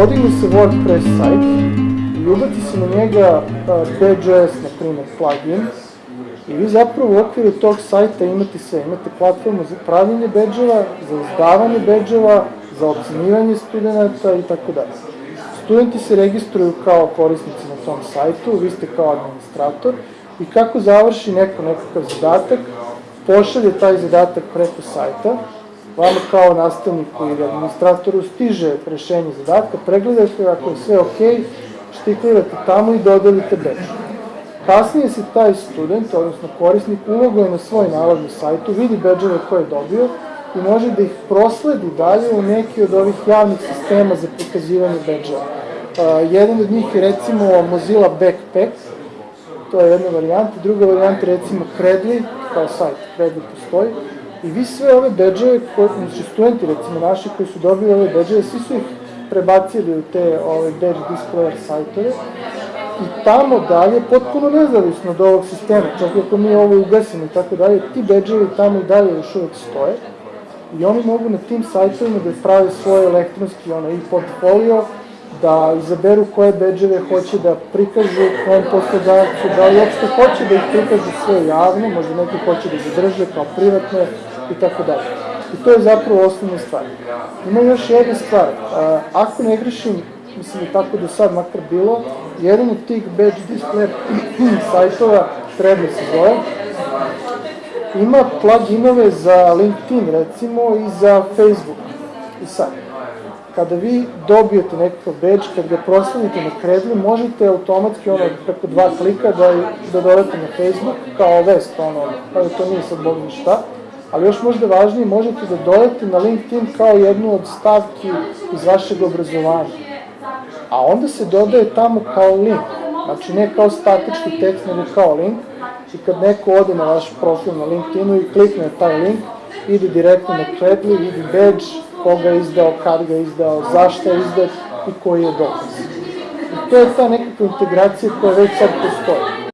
podigne se WordPress sajt i ubaci se na njega BJS, na primjer, plugin, i vi zapravo u okviru tog sajta imate sve, imate platformu za pravljenje bedževa, za izdavanje bedževa, za ocenivanje studenta i tako dalje. Studenti se registruju kao korisnici na tom sajtu, vi ste kao administrator. I kako završi neko nekakav zadatak, pošalje taj zadatak preko sajta, vama kao nastavniku ili administratoru stiže rešenje zadatka, pregledate, ako je sve ok, štiklirate tamo i dodelite bedž. Kasnije se taj student, odnosno korisnik, uloguje na svoj nalog na sajtu, vidi bedževe koje je dobio i može da ih prosledi dalje u neki od ovih javnih sistema za prikazivanje bedževa. Uh, jedan od njih je recimo Mozilla Backpack, to je jedna varijanta, druga varijanta je recimo Credly, kao sajt, Credly postoji, i vi sve ove bedževe, znači studenti recimo naši koji su dobili ove bedževe, svi su ih prebacili u te ove badge displayer sajtove. I tamo dalje, potpuno nezavisno od ovog sistema, čak ako mi ovo ugasimo i tako dalje, ti bedževi tamo i dalje još uvek stoje. I oni mogu na tim sajtovima da prave svoje elektronski ono, i portfolio, da izaberu koje bedževe hoće da prikažu kom poslodavcu, da li uopšte hoće da ih prikažu sve javno, možda neki hoće da zadrže kao privatne i tako dalje. I to je zapravo osnovna stvar. Ima još jedna stvar, ako ne grešim, mislim da tako do sad makar bilo, jedan od tih badge display sajtova, treba se zove, ima pluginove za LinkedIn recimo i za Facebook. I sad, kada vi dobijete nekakav badge, kad ga proslavite na kredli, možete automatski ono preko dva klika da, da dodate na Facebook kao vest, ono, kao da to nije sad bog šta, ali još možda važnije, možete da dodate na LinkedIn kao jednu od stavki iz vašeg obrazovanja. A onda se dodaje tamo kao link, znači ne kao statički tekst, nego kao link, i kad neko ode na vaš profil na LinkedInu i klikne taj link, ide direktno na Credly, vidi badge, koga je izdao, kad ga je izdao, zašto je izdat i koji je dokaz. I to je ta nekakva integracija koja već sad postoji.